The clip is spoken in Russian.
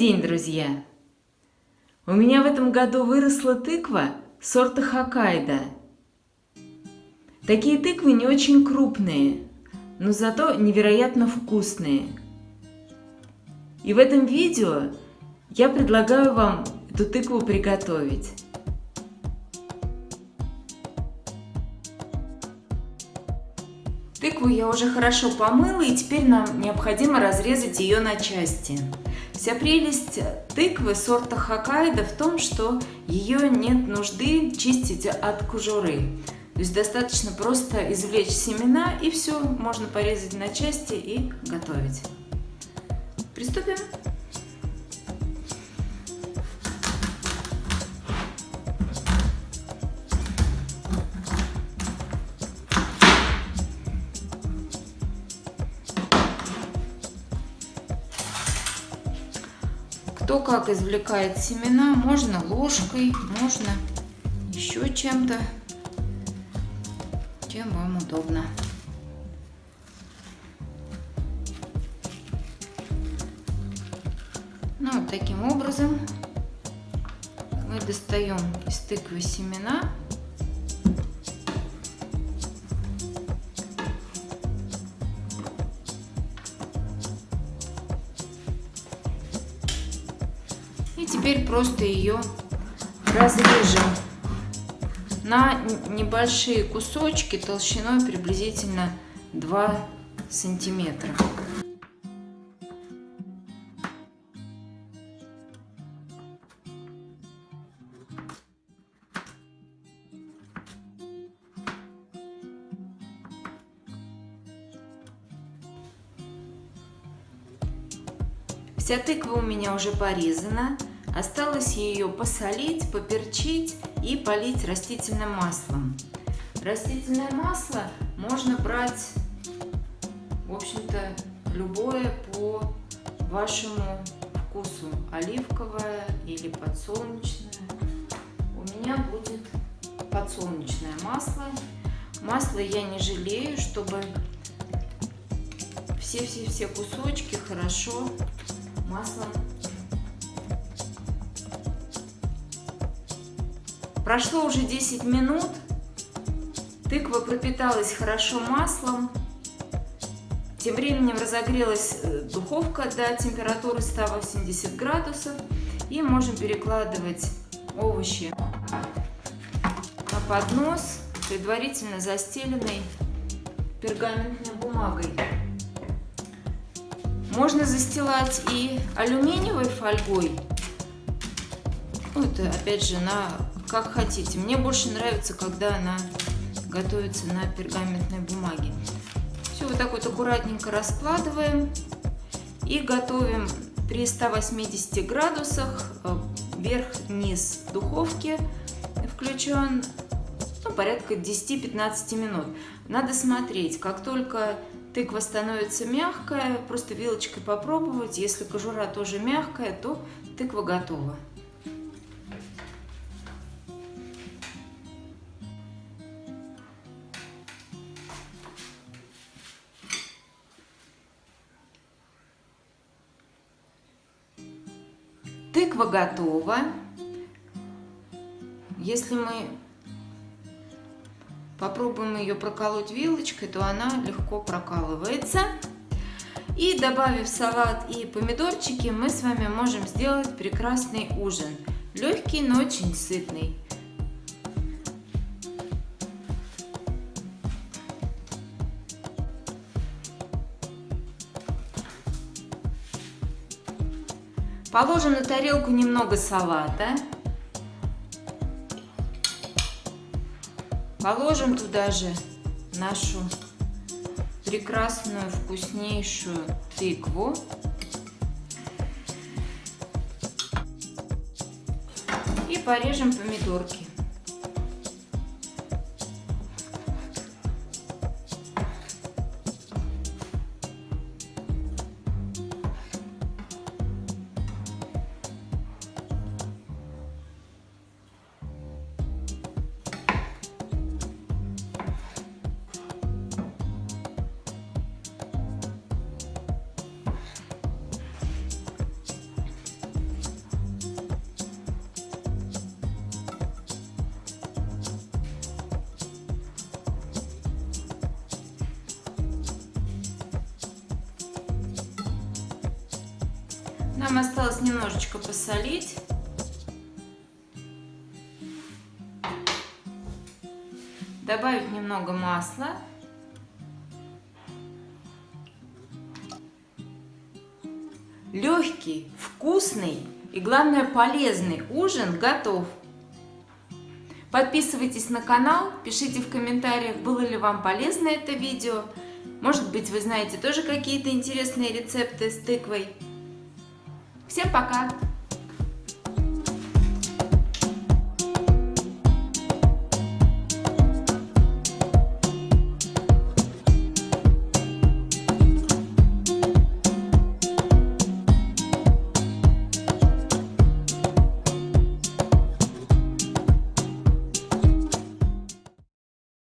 день, друзья! У меня в этом году выросла тыква сорта Хоккайдо. Такие тыквы не очень крупные, но зато невероятно вкусные. И в этом видео я предлагаю вам эту тыкву приготовить. Тыкву я уже хорошо помыла, и теперь нам необходимо разрезать ее на части. Вся прелесть тыквы сорта Хоккайдо в том, что ее нет нужды чистить от кожуры. То есть достаточно просто извлечь семена и все, можно порезать на части и готовить. Приступим. Кто как извлекает семена, можно ложкой, можно еще чем-то, чем вам удобно. Ну, вот таким образом мы достаем из тыквы семена теперь просто ее разрежем на небольшие кусочки толщиной приблизительно 2 сантиметра. Вся тыква у меня уже порезана. Осталось ее посолить, поперчить и полить растительным маслом. Растительное масло можно брать, в общем-то, любое по вашему вкусу. Оливковое или подсолнечное. У меня будет подсолнечное масло. Масло я не жалею, чтобы все-все-все кусочки хорошо маслом. Прошло уже 10 минут. Тыква пропиталась хорошо маслом. Тем временем разогрелась э, духовка до температуры 180 градусов. И можем перекладывать овощи на поднос, предварительно застеленный пергаментной бумагой. Можно застилать и алюминиевой фольгой. Ну, это опять же на как хотите. Мне больше нравится, когда она готовится на пергаментной бумаге. Все вот так вот аккуратненько раскладываем и готовим при 180 градусах э, вверх-вниз духовки включен ну, порядка 10-15 минут. Надо смотреть, как только Тыква становится мягкая, просто вилочкой попробовать. Если кожура тоже мягкая, то тыква готова. Тыква готова. Если мы попробуем ее проколоть вилочкой, то она легко прокалывается. И добавив салат и помидорчики, мы с вами можем сделать прекрасный ужин. Легкий, но очень сытный. Положим на тарелку немного салата. Положим туда же нашу прекрасную, вкуснейшую тыкву. И порежем помидорки. Нам осталось немножечко посолить. Добавить немного масла. Легкий, вкусный и, главное, полезный ужин готов. Подписывайтесь на канал, пишите в комментариях, было ли вам полезно это видео. Может быть, вы знаете тоже какие-то интересные рецепты с тыквой. Всем пока!